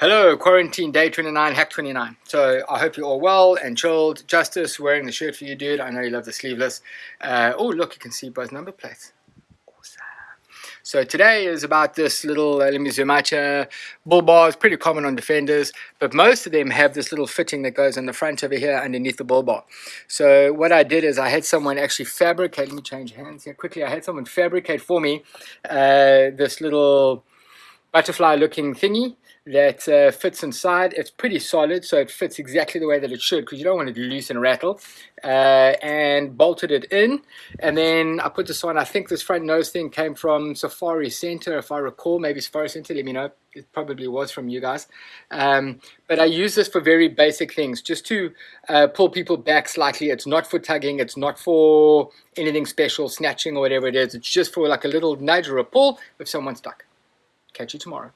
Hello, quarantine day 29, hack 29. So I hope you're all well and chilled. Justice, wearing the shirt for you, dude. I know you love the sleeveless. Uh, oh, look, you can see both number plates. Awesome. So today is about this little uh, Limizumacha bull bar. It's pretty common on defenders, but most of them have this little fitting that goes on the front over here underneath the bull bar. So what I did is I had someone actually fabricate, let me change hands here quickly. I had someone fabricate for me uh, this little butterfly looking thingy that uh, fits inside. It's pretty solid, so it fits exactly the way that it should because you don't want it to loose and rattle. Uh, and bolted it in. And then I put this on. I think this front nose thing came from Safari Center, if I recall. Maybe Safari Center, let me know. It probably was from you guys. Um, but I use this for very basic things, just to uh, pull people back slightly. It's not for tugging. It's not for anything special, snatching or whatever it is. It's just for like a little nudge or a pull if someone's stuck. Catch you tomorrow.